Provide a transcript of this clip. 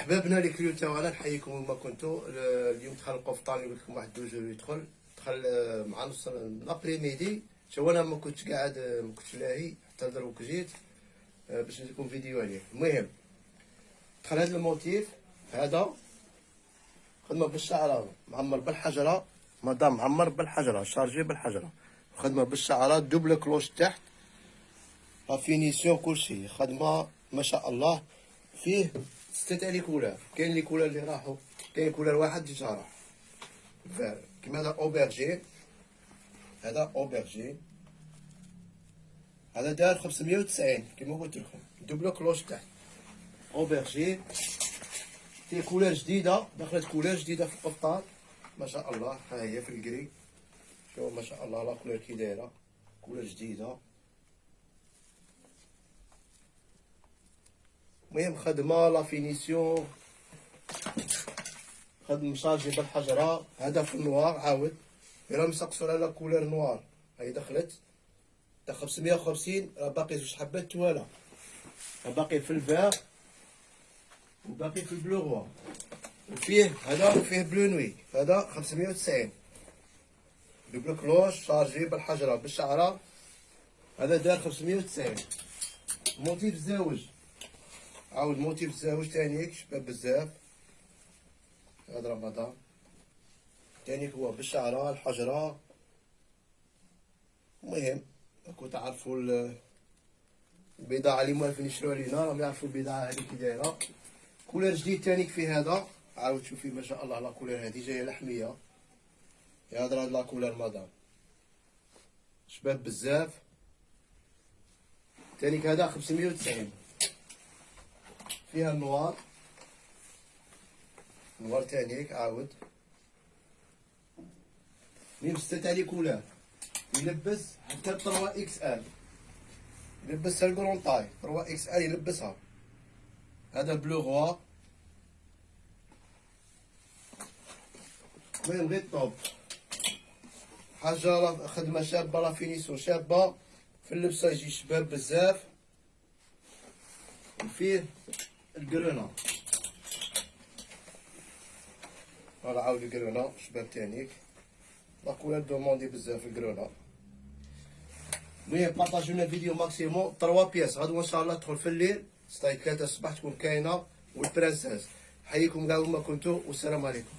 أحبابنا اللي clients تاعنا نحييكم وما كنتو. اليوم دخل القفطان يقول لكم واحد deux heures يدخل. دخل آه، مع نص l'après-midi شو أنا ما كنتش قاعد آه، ما كنتش لاهي. حتى دروك جيت آه، باش نديركم فيديو عليه. المهم دخل هذا ال motif هذا خدمة بالشعرة. معمر بالحجرة. مدام معمر بالحجرة chargé بالحجرة. خدمة بالشعرة double cloche تحت. la finition كلشي. خدمة ما شاء الله. فيه ستة تاع les couleurs كاين les couleurs اللي راحوا. كاين couleur واحد déjà راح. vert كيما هذا aubergine هذا aubergine هذا دار 590 كيما قلت لكم. double cloche تحت aubergine فيه couleur جديدة. دخلت couleur جديدة في القفطان ما شاء الله. ها هي في ال gris شوف ما شاء الله la couleur كي دايرة. couleur جديدة. المهم خدمة la finition. خدم chargé بالحجرة هذا في ال noir عاود. راه مسقسوا على couleur noir. هاي دخلت. تا 550 راه باقي زوج حبات voilà باقي في ال vert. وباقي في ال bleu roi وفيه هذا وفيه bleu nuit. هذا 590 double cloche chargé بالحجرة بالشعرة. هذا دار 590 motif زاوج. عاود motif الزاوج تانيك شباب بزاف. هذا رمضان. تانيك هو بالشعرة الحجرة. المهم راكو تعرفوا البضاعة اللي موالفين يشرو علينا راهم يعرفوا البضاعة هذه كي دايرة couleur جديد تانيك في هذا. عاود شوفي ما شاء الله couleur هذه جاية لحمية. هذا لا كولر مدام. شباب بزاف. تانيك هذا خمسمية وتسعين. فيها ال noir. noir تانيك عاود. même ستة تاع couleur يلبس حتى 3 XL. يلبسها ال grande taille 3 XL يلبسها. هذا ال bleu roi. المهم غير top؟ حاجة خدمة شابة la finition شابة. في اللبسة يجي شباب بزاف. وفيه ال grenat voilà عاود ال grenat شباب تانيك la couleur demandée بزاف ال grenat المهم partagiw لنا الفيديو maximum 3 pièces غدوه ان شاء الله تدخل في الليل ستاي 3 الصباح تكون كاينة وال princesse حييكم كاع وما كنتو والسلام عليكم